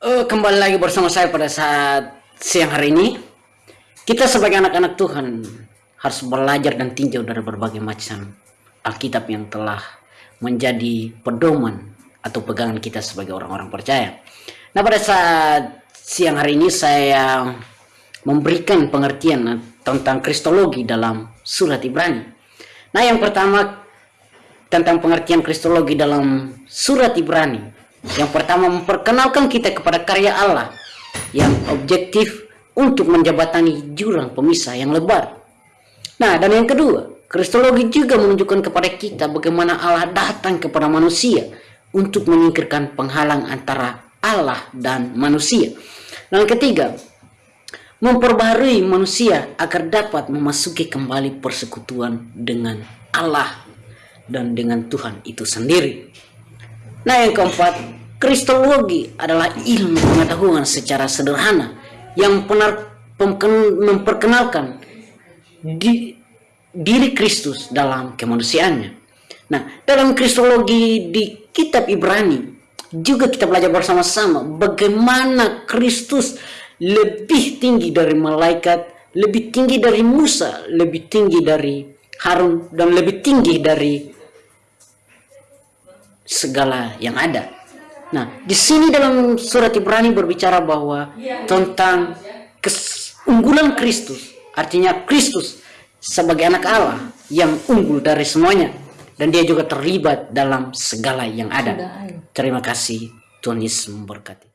Uh, kembali lagi bersama saya pada saat siang hari ini. Kita sebagai anak-anak Tuhan harus belajar dan tinjau dari berbagai macam Alkitab yang telah menjadi pedoman atau pegangan kita sebagai orang-orang percaya. Nah pada saat siang hari ini saya memberikan pengertian tentang kristologi dalam surat Ibrani. Nah yang pertama tentang pengertian kristologi dalam surat Ibrani yang pertama memperkenalkan kita kepada karya Allah yang objektif untuk menjabatani jurang pemisah yang lebar. Nah, dan yang kedua, Kristologi juga menunjukkan kepada kita bagaimana Allah datang kepada manusia untuk menyingkirkan penghalang antara Allah dan manusia. Dan yang ketiga, memperbarui manusia agar dapat memasuki kembali persekutuan dengan Allah dan dengan Tuhan itu sendiri. Nah yang keempat, kristologi adalah ilmu pengetahuan secara sederhana yang benar memperkenalkan di, diri Kristus dalam kemanusiaannya. Nah, dalam kristologi di kitab Ibrani juga kita belajar bersama-sama bagaimana Kristus lebih tinggi dari malaikat, lebih tinggi dari Musa, lebih tinggi dari Harun dan lebih tinggi dari segala yang ada. Nah, di sini dalam surat Ibrani berbicara bahwa tentang keunggulan Kristus, artinya Kristus sebagai anak Allah yang unggul dari semuanya dan dia juga terlibat dalam segala yang ada. Terima kasih Tuhan Yesus memberkati.